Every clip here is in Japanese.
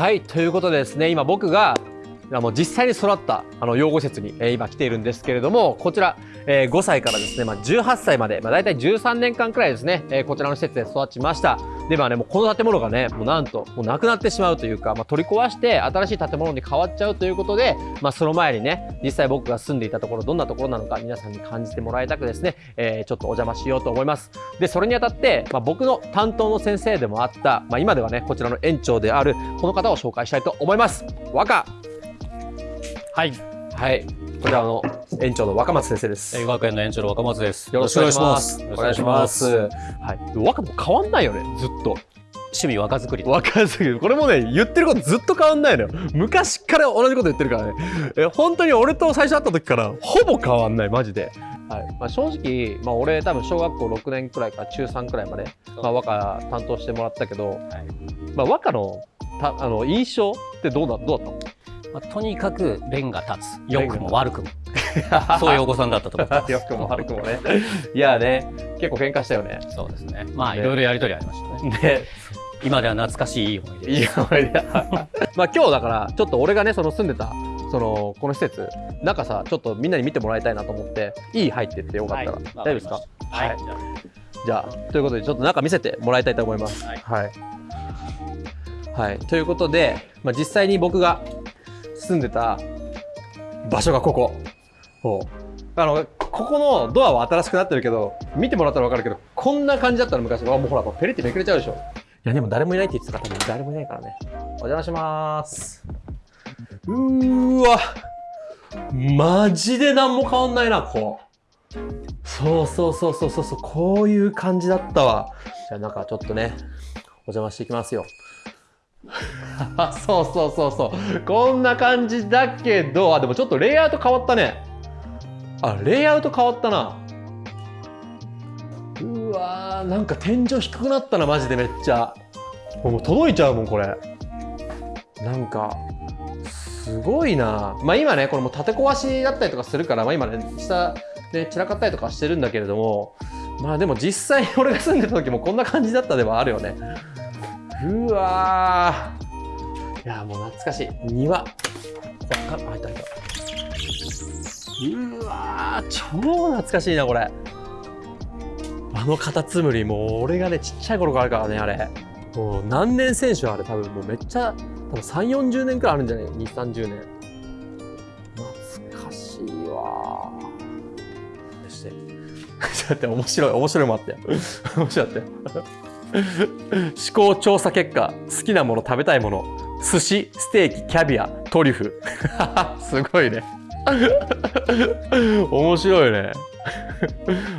はいということでですね今僕がもう実際に育ったあの養護施設に、えー、今来ているんですけれどもこちら、えー、5歳からですね、まあ、18歳まで、まあ、大体13年間くらいですね、えー、こちらの施設で育ちました。でまあねもうこの建物がねもうなんともうなくなってしまうというか、まあ、取り壊して新しい建物に変わっちゃうということで、まあ、その前にね実際僕が住んでいたところどんなところなのか皆さんに感じてもらいたくですね、えー、ちょっとお邪魔しようと思います。でそれにあたって、まあ、僕の担当の先生でもあった、まあ、今ではねこちらの園長であるこの方を紹介したいと思います。若はい。はい。こちらの園長の若松先生です。映画学園の園長の若松です。よろしくお願いします。お願いします。はい。若も変わんないよね、ずっと。趣味若作り。若作り。これもね言ってることずっと変わんないのよ。昔から同じこと言ってるからね。え本当に俺と最初会った時からほぼ変わんない。マジで、はい。まあ、正直、まあ、俺多分小学校6年くらいから中3くらいまで、まあ、和歌担当してもらったけど、はい。まあ、和歌のたあの印象ってどうだどうだったの？まあ、とにかく弁が立つ。良くも悪くも そういうお子さんだったと思います。良くも悪くもね。いやね結構喧嘩したよね。そうですね。まあいろいろやりとりありましたね。ね。今では懐かしいいい思い出。いい思い出まあ今日だからちょっと俺がねその住んでたそのこの施設中さちょっとみんなに見てもらいたいなと思っていい入ってってよかったら、はい、大丈夫ですか？はい、はい、じゃあということでちょっと中見せてもらいたいと思います。はい、はい。はい、ということで、まあ、実際に僕が住んでた場所がここ。あの、ここのドアは新しくなってるけど、見てもらったらわかるけど、こんな感じだったの昔。あ、もうほら、ペリってめくれちゃうでしょ。いや、でも誰もいないって言ってたから、誰もいないからね。お邪魔します。うーわ。マジで何も変わんないな、ここ。そうそうそうそうそうそう、こういう感じだったわ。じゃあ、なんかちょっとね、お邪魔していきますよ。そうそうそうそうこんな感じだけどあでもちょっとレイアウト変わったねあレイアウト変わったな。うわーなんか天井低くなったなマジでめっちゃ。もう届いちゃうもんこれ。なんかすごいな。まあ今ねこれも建て壊しだったりとかするから、まあ、今ね下で散らかったりとかしてるんだけれどもまあでも実際 俺が住んでた時もこんな感じだったではあるよね。うわいやもう懐かしい。庭。こっから開いた開いたうわ超懐かしいなこれ。あのカタツムリもう俺がねちっちゃい頃からあるからねあれ。もう何年選手あれ多分もうめっちゃ多分3 4 0年くらいあるんじゃない？2 3 0年。懐かしいわし。てちょっと待って面白い面白いもあったよ面白かったよ思考調査結果。好きなもの食べたいもの。寿司ステーキキャビアトリュフ。すごいね。面白いね。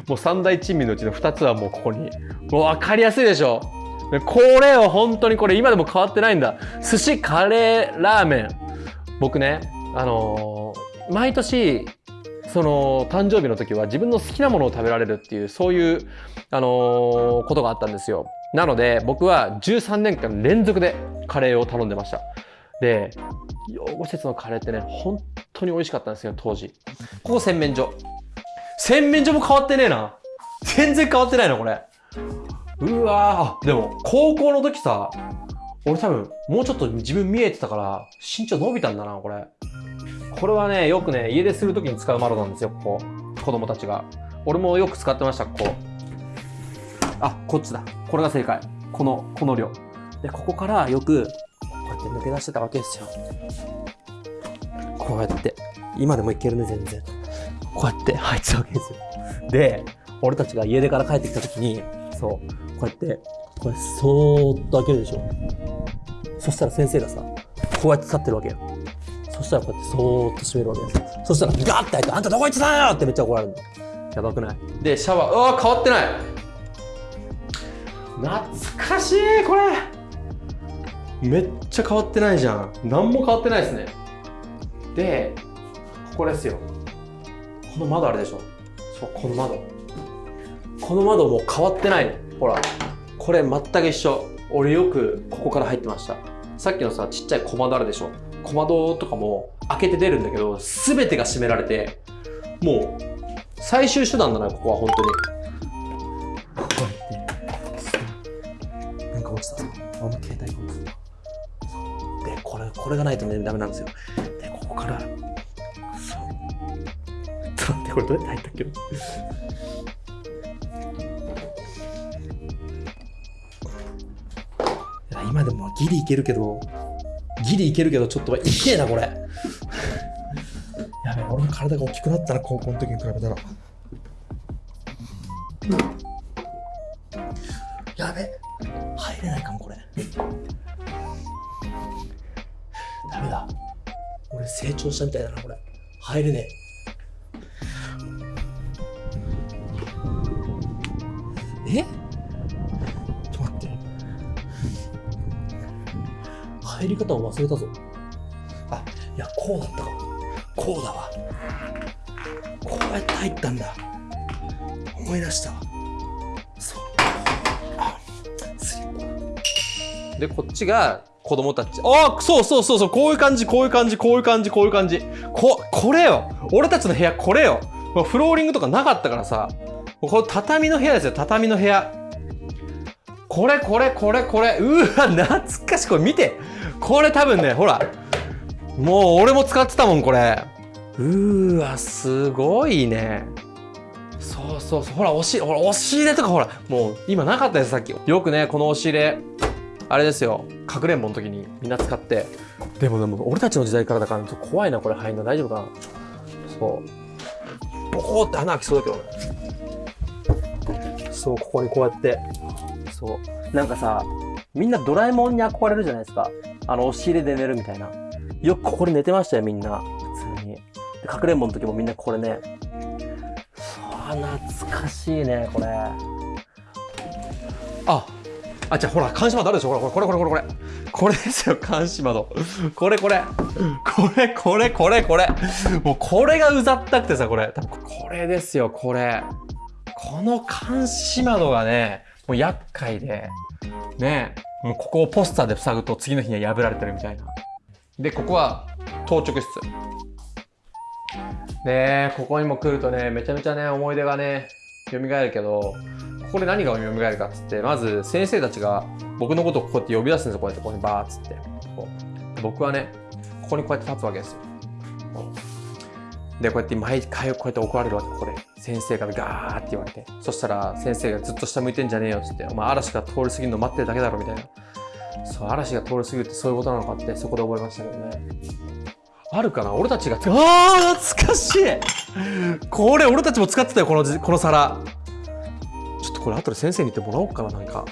もう三大珍味のうちの2つはもうここに。もう分かりやすいでしょ。これは本当にこれ今でも変わってないんだ。寿司カレーラーメン。僕ねあのー、毎年その誕生日の時は自分の好きなものを食べられるっていうそういう、あのー、ことがあったんですよ。なので僕は13年間連続でカレーを頼んでました。で、養護施設のカレーってね、本当に美味しかったんですよ、当時。ここ洗面所。洗面所も変わってねえな。全然変わってないの、これ。うわーでも、高校の時さ、俺多分、もうちょっと自分見えてたから、身長伸びたんだな、これ。これはね、よくね、家出する時に使う窓なんですよ、ここ。子供たちが。俺もよく使ってました、ここ。あ、こっちだ。これが正解。この、この量。で、ここからよく、こうやって抜け出してたわけですよ。こうやって。今でもいけるね、全然。こうやって入ってたわけですよ。で、俺たちが家出から帰ってきた時に、そう、こうやって、これ、そーっと開けるでしょ。そしたら先生がさ、こうやって立ってるわけよ。そしたらこうやってそーっと閉めるわけです。そしたらガッて開いて、あんたどこ行ってたんよってめっちゃ怒られるの。やばくない？で、シャワー、うわ変わってない懐かしいこれめっちゃ変わってないじゃん。何も変わってないですね。でここですよ。この窓あるでしょ。そうこの窓。この窓もう変わってない。のほらこれ全く一緒。俺よくここから入ってました。さっきのさちっちゃい小窓あるでしょ。小窓とかも開けて出るんだけど全てが閉められて。もう最終手段だなここは本当に。落ちたあの携帯が落ちたこれ、これがないとね、ダメなんですよ。で、ここから、そう。ちょっと待って、これどうやって入ったっけ？今でもギリいけるけど、ギリいけるけど、ちょっといけえな、これ。やべ、俺の体が大きくなったな、高校の時に比べたら。俺成長したみたいだな、これ。入れねえ？えちょっと待って。入り方を忘れたぞ。あ、いや、こうだったか。こうだわ。こうやって入ったんだ。思い出したわ。そう。あ、スリッパ。で、こっちが子供たち。あそうそうそうそう、こういう感じ、こういう感じ、こういう感じ、こういう感じ。こ、これよ。俺たちの部屋、これよ。フローリングとかなかったからさ。これ畳の部屋ですよ、畳の部屋。これ、これ、これ、これ。うわ、懐かしい。これ見て。これ多分ね、ほら。もう俺も使ってたもん、これ。うーわ、すごいね。そうそうそう。ほら、押し、ほら、押し入れとかほら、もう今なかったです、さっき。よくね、この押し入れ、あれですよ、かくれんぼの時にみんな使って。でもでも、俺たちの時代からだから、ちょっと怖いな、これ入んの。大丈夫かな？そう。ボコーって穴開きそうだけどね。そう、ここにこうやって。そう。なんかさ、みんなドラえもんに憧れるじゃないですか。あの、押し入れで寝るみたいな。よくここで寝てましたよ、みんな。普通に。で、かくれんぼの時もみんなこれね。そう、懐かしいね、これ。あ、あ、じゃほら、監視窓あるでしょほら、これ、これ、これ、これ。これですよ、監視窓。これ、これ。これ、これ、これ、これ。もうこれがうざったくてさ、これ。多分これですよ、これ。この監視窓がね、もう厄介で。ねもうここをポスターで塞ぐと次の日には破られてるみたいな。で、ここは当直室。で、ここにも来るとね、めちゃめちゃね、思い出がね、蘇るけど、ここで何が蘇るかっつって、まず先生たちが僕のことをこうやって呼び出すんですよ、こうやってここにバーっつって。こう僕はね、ここにこうやって立つわけですよ。で、こうやって毎回こうやって怒られるわけ、これ。先生からガーって言われて。そしたら先生がずっと下向いてんじゃねえよっつって、お前嵐が通り過ぎるの待ってるだけだろみたいな。そう、嵐が通り過ぎるってそういうことなのかってそこで覚えましたけどね。あるかな？俺たちが、ああ懐かしいこれ俺たちも使ってたよ、この、この皿。とこれ後で先生に言ってもらおうかな、なんか。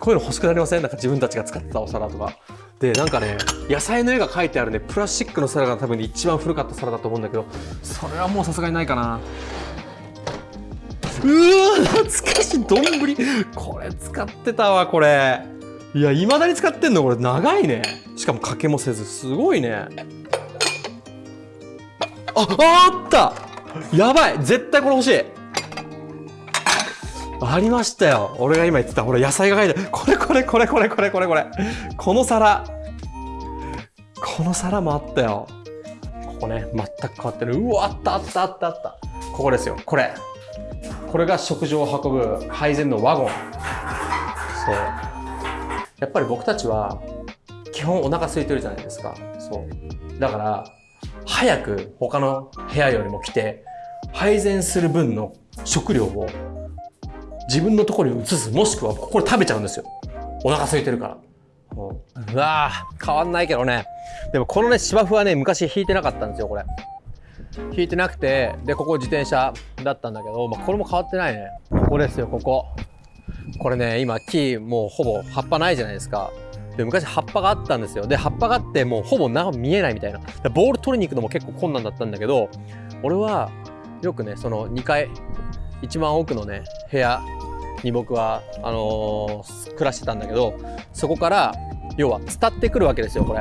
こういうの欲しくなりません？なんか自分たちが使ってたお皿とか。で、なんかね、野菜の絵が描いてあるね、プラスチックの皿が多分一番古かった皿だと思うんだけど、それはもうさすがにないかな。うー懐かしい。丼これ使ってたわこれ。いやいまだに使ってんの？これ長いね。しかもかけもせずすごいね。ああった！やばい！絶対これ欲しい。ありましたよ。俺が今言ってたほら野菜が書いてある。これこれこれこれこれこれこれ。この皿。この皿もあったよ。ここね全く変わってる。うわあったあったあったあった。ここですよ。これ。これが食事を運ぶ配膳のワゴン。そう。やっぱり僕たちは、基本お腹空いてるじゃないですか。そう。だから、早く他の部屋よりも来て、配膳する分の食料を自分のところに移す、もしくはここで食べちゃうんですよ。お腹空いてるから。うわぁ、変わんないけどね。でもこのね、芝生はね、昔引いてなかったんですよ、これ。引いてなくて、で、ここ自転車だったんだけど、まあ、これも変わってないね。ここですよ、ここ。これね、今木もうほぼ葉っぱないじゃないですか。で、昔葉っぱがあったんですよ。で、葉っぱがあってもうほぼ中見えないみたいな。ボール取りに行くのも結構困難だったんだけど、俺はよくね、その2階、一番奥のね、部屋に僕は、あのー暮らしてたんだけど、そこから、要は伝ってくるわけですよ、これ。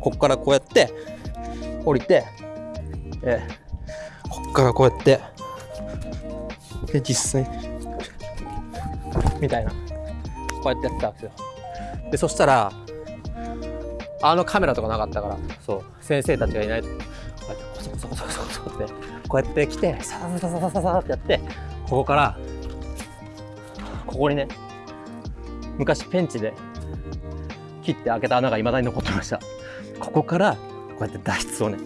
こっからこうやって、降りて、えーこっからこうやって、で、実際、みたいな。こうやってやってたんですよ。で、そしたら、あのカメラとかなかったから、そう、先生たちがいないと、こうやってコソコソコソコソコソって、こうやって来て、サササササササってやって、ここから、ここにね、昔ペンチで、切って開けた穴が未だに残ってました。ここからこうやって脱出をね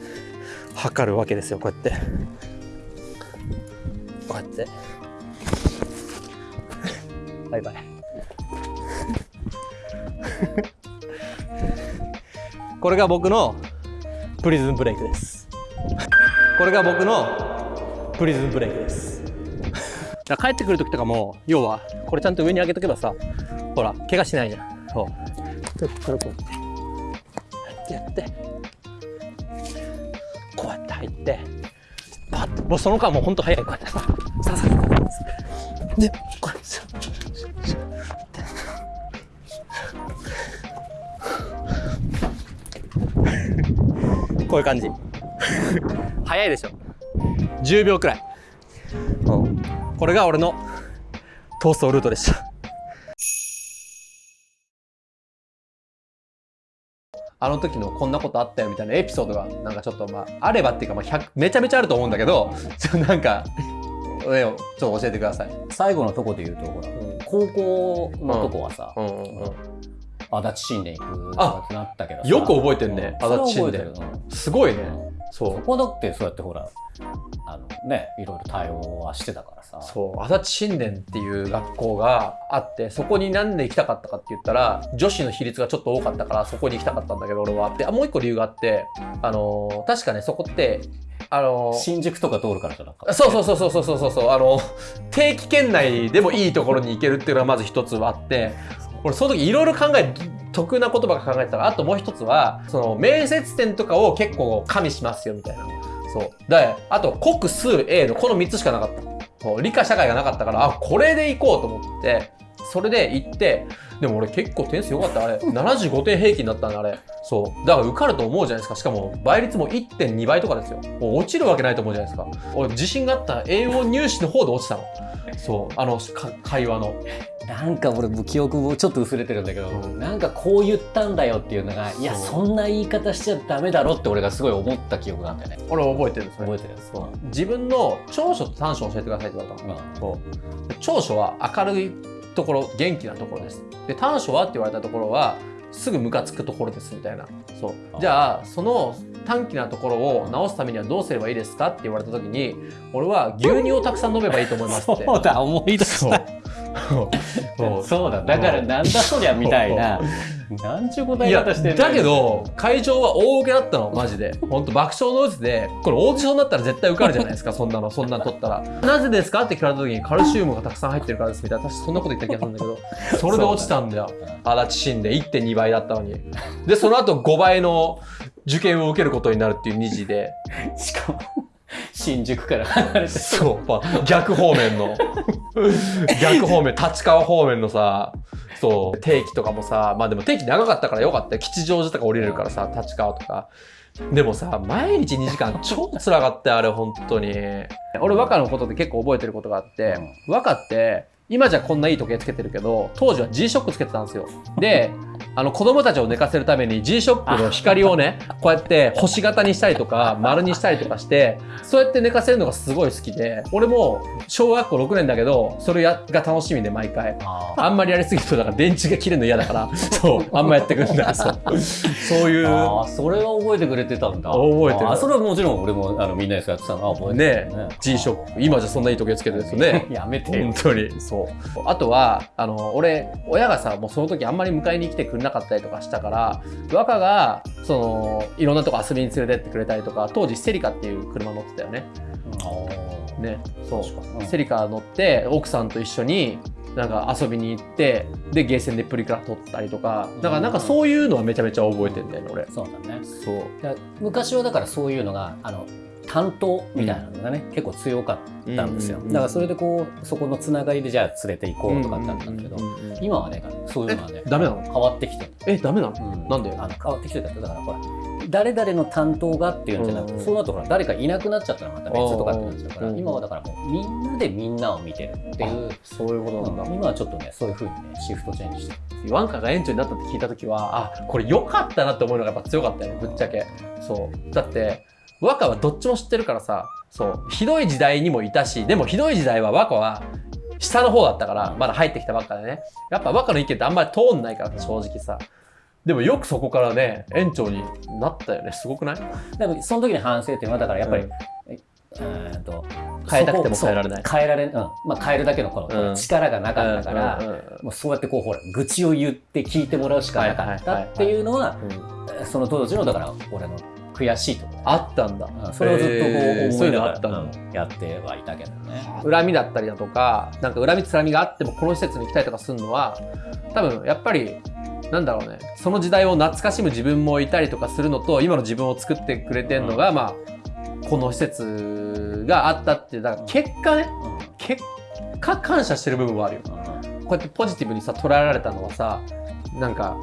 測るわけですよこうやって。こうやって。バイバイ。これが僕のプリズンブレイクです。これが僕のプリズンブレイクです。帰ってくる時とかも要はこれちゃんと上に上げとけばさほら怪我しないじゃん。そう。ちょっとこう。やってやって。こうやって入ってパッと。もうその間もうほんと早い。こうやってささささでこれさこういう感じ早いでしょ。10秒くらい、うん、これが俺の逃走ルートでした。あの時のこんなことあったよみたいなエピソードがなんかちょっとまああればっていうかまあ100めちゃめちゃあると思うんだけどちょ なんかねちょっと教えてください。最後のとこで言うと、ほら、高校のとこはさ、うん。うん。うん。足立新年行くとかってなったけどさよく覚えてんね。うん。足立新年それは覚えてるうんすごいね。そそう。そこだってそうやってほらあのねいろいろ対応はしてたからさ。そう。足立新田っていう学校があってそこになんで行きたかったかって言ったら女子の比率がちょっと多かったからそこに行きたかったんだけど俺は。であもう一個理由があってあの、確かねそこってあの、新宿とか通るからじゃなかそうそうそうそうそうそうそう。あの、定期圏内でもいいところに行けるっていうのがまず一つあって俺その時いろいろ考え得な言葉が考えてたら。あともう一つはその面接点とかを結構加味しますよみたいな。そう。であと国数 A のこの3つしかなかった。そう。理科社会がなかったからあこれで行こうと思ってそれで行ってでも俺結構点数良かった。あれ75点平均だったんだあれ。そう。だから受かると思うじゃないですか。しかも倍率も1.2倍とかですよ。もう落ちるわけないと思うじゃないですか。俺自信があった。英語入試の方で落ちたの。そうあのか会話の。なんか俺も記憶もちょっと薄れてるんだけど、うん。なんかこう言ったんだよっていうのが、いや、そんな言い方しちゃダメだろって俺がすごい思った記憶があったよね。俺覚えてる覚えてる。そう。自分の長所と短所を教えてくださいって言われたのうん。長所は明るいところ元気なところです。で短所はって言われたところはすぐムカつくところですみたいな。そう。あじゃあその短気なところを直すためにはどうすればいいですかって言われた時に俺は牛乳をたくさん飲めばいいと思いますって。そうだ、思い出した。そう。そうだ、だからなんだそりゃみたいな、なんちゅう答え方してんだけど会場は大受けだったの。マジで。本当爆笑の渦で。これオーディションだったら絶対受かるじゃないですか。そんなの。そんなん取ったらなぜですか？って聞かれた時にカルシウムがたくさん入ってるからですみたいな私そんなこと言った気がするんだけど。それで落ちたんだよ。足立新で1.2倍だったのに。でその後5倍の受験を受けることになるっていう2次で。しかも、新宿から離れて。そう、まあ、逆方面の。逆方面立川方面のさそう定期とかもさまあでも定期長かったからよかったよ。吉祥寺とか降りれるからさ立川とか。でもさ毎日2時間超辛かったよあれ本当に。俺和歌のことで結構覚えてることがあって、和歌って今じゃこんないい時計つけてるけど当時は G ショックつけてたんですよ。であの子供たちを寝かせるために G ショックの光をねこうやって星型にしたりとか丸にしたりとかしてそうやって寝かせるのがすごい好きで俺も小学校6年だけどそれやが楽しみで毎回。ああんまりやりすぎるとだから電池が切れるの嫌だからそうあんまやってくんだそう。そういうあー、それは覚えてくれてたんだ。覚えてる。あーそれはもちろん俺もあのみんなでやってたのは覚えてね。るね。G ショック。今じゃそんないい時計つけてるんですよね。やめてよ。本。当に。そうあとはあの俺親がさもうその時あんまり迎えに来てくれなかったりとかしたから若がそのいろんなとこ遊びに連れてってくれたりとか当時セリカっていう車乗ってたよね。ねそう。うん。セリカ乗って奥さんと一緒になんか遊びに行ってでゲーセンでプリクラ撮ったりとか。だからなんかそういうのはめちゃめちゃ覚えてんだよね俺。そうだね。そう。昔はだからそういうのがあの担当みたいなのがね、結構強かったんですよ、うんうんうん。だからそれでこうそこのつながりでじゃあ連れて行こうとかってあったんだけど、うんうんうんうん。今はねそういうのはねえダメなの？変わってきて。る、えダメなの？うん。なんで？あの変わってきてただからほら誰々の担当がっていうんじゃなくて、うんそうなるとほら誰かいなくなっちゃったらまた別とかってなっちゃうから、うん今はだからもうみんなでみんなを見てるっていう、そういうことなんだ。今はちょっとねそういうふうにねシフトチェンジして。るワンカが園長になったって聞いた時はあこれ良かったなって思うのがやっぱ強かったよねぶっちゃけ。そう。だって和歌はどっちも知ってるからさそうひどい時代にもいたしでもひどい時代は和歌は下の方だったからまだ入ってきたばっかでね。やっぱ和歌の意見ってあんまり通んないから正直さ。でもよくそこからね園長になったよね。すごくない？でもその時に反省点はだからやっぱり、うん。えーと変えたくても変えられない。変えられん、うん。まあ、変えるだけのこのうん。力がなかったから、うんうんうん。もうそうやってこうほら愚痴を言って聞いてもらうしかなかったっていうのはうん。その当時のだから俺の悔しいところあったんだ。うんそれをずっとこう思いながらやってはいたけどね。恨みだったりだとかなんか恨みつらみがあってもこの施設に行きたいとかするのは多分やっぱりなんだろうね。その時代を懐かしむ自分もいたりとかするのと今の自分を作ってくれてるのが、まあこの施設があったっていうだから結果ね結果感謝してる部分はあるよ。こうやってポジティブにさ捉えられたのはさなんか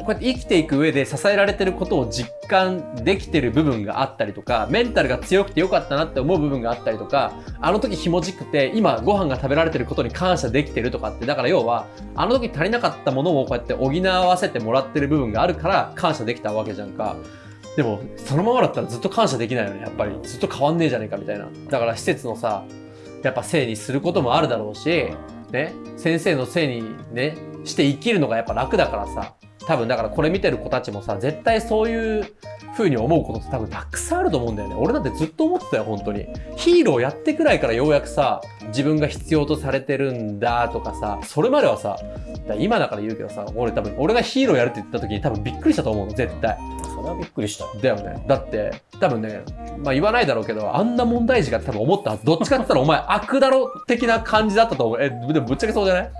こうやって生きていく上で支えられてることを実感できてる部分があったりとかメンタルが強くてよかったなって思う部分があったりとかあの時ひもじくて今ご飯が食べられてることに感謝できてるとかってだから要はあの時足りなかったものをこうやって補わせてもらってる部分があるから感謝できたわけじゃんか。でもそのままだったらずっと感謝できないよね。やっぱりずっと変わんねえじゃねえかみたいな。だから施設のさやっぱせいにすることもあるだろうし、ね、先生のせいにねして生きるのがやっぱ楽だからさ。多分だからこれ見てる子たちもさ絶対そういう風に思うことって多分たくさんあると思うんだよね。俺だってずっと思ってたよ本当に。ヒーローやってくらいからようやくさ自分が必要とされてるんだとかさそれまではさだ今だから言うけどさ俺多分俺がヒーローやるって言った時に多分びっくりしたと思うの絶対。それはびっくりした。よ。だよね。だって多分ねまあ言わないだろうけどあんな問題児が多分思ったはず。どっちかって言ったらお前悪だろ的な感じだったと思う。えでもぶっちゃけそうじゃない？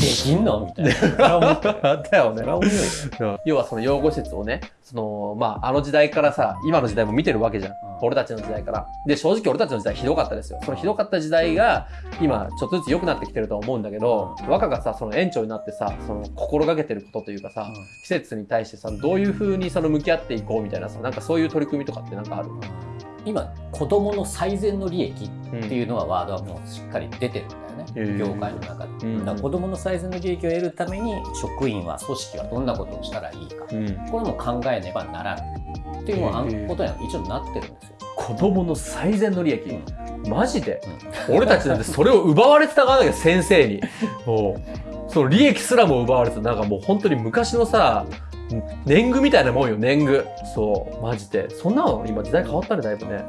できんのみたいな。それは思った。だよね。要はその養護施設をねそのまああの時代からさ今の時代も見てるわけじゃん、うん。俺たちの時代から。で正直俺たちの時代ひどかったですよ。そのひどかった時代が今ちょっとずつ良くなってきてるとは思うんだけど、若がさその園長になってさその心がけてることというかさ、うん。施設に対してさどういう風にその向き合っていこうみたいなさなんかそういう取り組みとかってなんかある、今子供の最善の利益うんっていうのはワードはもうしっかり出てるんだよね、業界の中で。うん。だから子供の最善の利益を得るために職員は組織はどんなことをしたらいいか、うん。これも考えねばならないっていうことには一応なってるんですよ。子供の最善の利益、うん。マジで、俺たちなんてそれを奪われてた側だけど先生に。もうその利益すらも奪われてた。なんかもう本当に昔のさ年貢みたいなもんよ年貢。そうマジで。そんなの今時代変わったねだいぶね。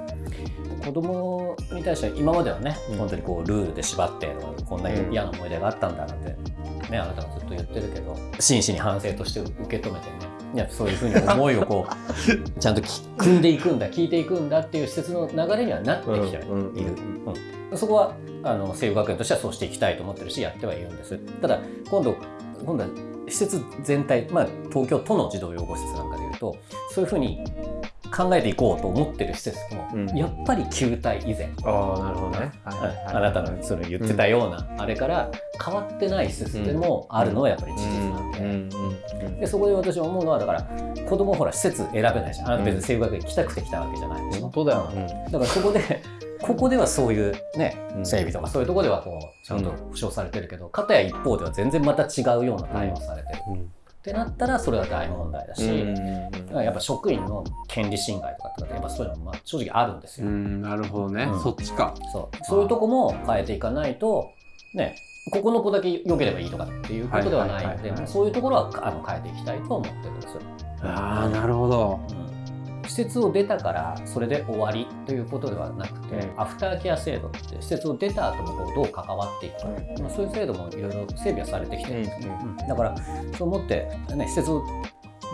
子供に対しては今まではね、うん。本当にこうルールで縛ってこんなうん。嫌な思い出があったんだなんて、ね、あなたがずっと言ってるけど真摯に反省として受け止めてねいやそういうふうに思いをこうちゃんとき組んでいくんだ聞いていくんだっていう施設の流れにはなってきてはいる、うんうんうんそこはあの西武学園としてはそうしていきたいと思ってるしやってはいるんです。ただ今度今度は施設全体、まあ、東京都の児童養護施設なんかでいうとそういうふうに考えていこうと思ってる施設も、うん。やっぱり旧体以前、ああなるほどね、あなたのその言ってたような、あれから変わってない施設でもあるのはやっぱり事実なんで,、うんうんうん。でそこで私思うのはだから子供ほら施設選べないじゃん。あなた別に西武学園来たくて来たわけじゃないでしょ、本当だよ、だからそこで ここではそういうねうん。整備とかそういうところではこうちゃんと保障されてるけど、片や一方では全然また違うような対応されてる、うん。ってなったらそれは大問題だし、うんだからやっぱ職員の権利侵害とかってやっぱそういうのもまあ正直あるんですよ、うんなるほどね、うん。そっちか。そう。そういうとこも変えていかないとねここの子だけ良ければいいとかっていうことではないのでそういうところはあの変えていきたいと思ってるんですよ。ああなるほど。うん。施設を出たからそれで終わりということではなくて、うん。アフターケア制度って施設を出た後もどう関わっていくか、まあ、そういう制度もいろいろ整備はされてきてるんですね、だからそう思って、ね、施設を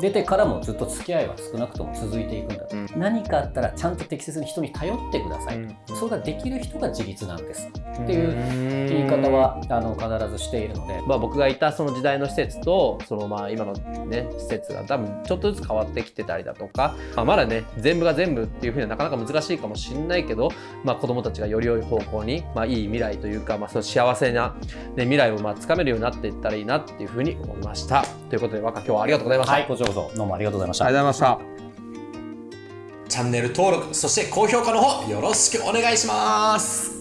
出てからもずっと付き合いは少なくとも続いていくんだと、うん。何かあったらちゃんと適切に人に頼ってください、うん。それができる人が自立なんです。っていう言い方はあの必ずしているので、まあ、僕がいたその時代の施設とそのまあ今のね施設が多分ちょっとずつ変わってきてたりだとか、まあ、まだね全部が全部っていうふうにはなかなか難しいかもしれないけど、まあ、子どもたちがより良い方向に、まあ、いい未来というか、まあ、その幸せな、ね、未来をまあつかめるようになっていったらいいなっていうふうに思いました。ということで若今日はありがとうございました。はい、こそどうもありがとうございました。ありがとうございました。チャンネル登録、そして高評価の方よろしくお願いします。